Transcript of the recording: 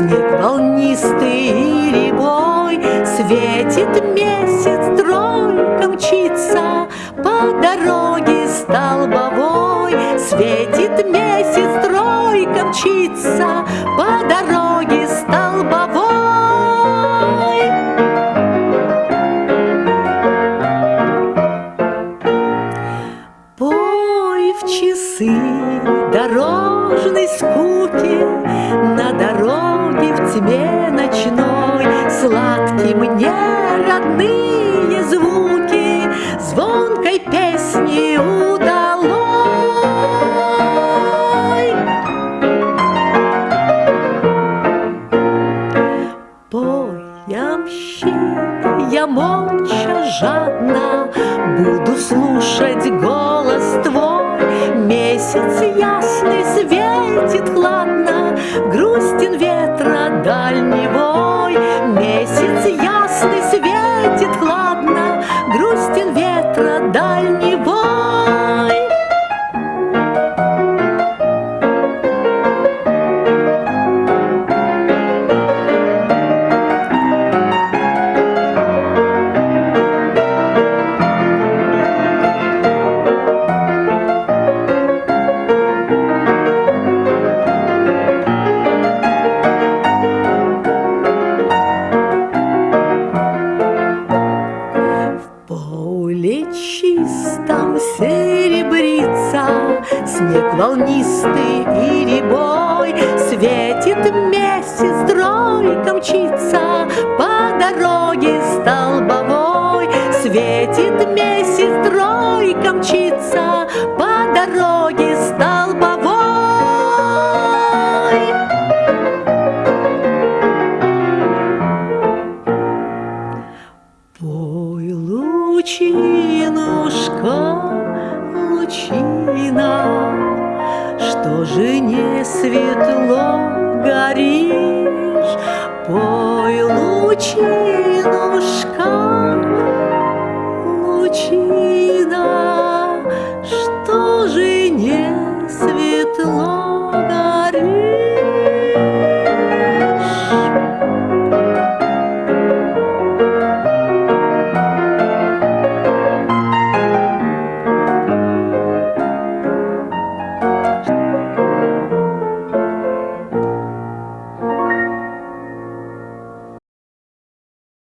Снег волнистый и рябой, Светит месяц, тройка мчится По дороге столбовой. Светит месяц, тройка мчится По дороге столбовой. Пой в часы дорожной скуки На тьме ночной. Сладкие мне родные звуки Звонкой песни удалой. Пой, ямщик, я молча жадно Буду слушать голос твой. Месяц ясный светит Снег волнистый и рябой, Светит месяц, тройка мчится По дороге столбовой. Светит месяц, тройка мчится По дороге Что же не светло горишь? Пой, лучинушка,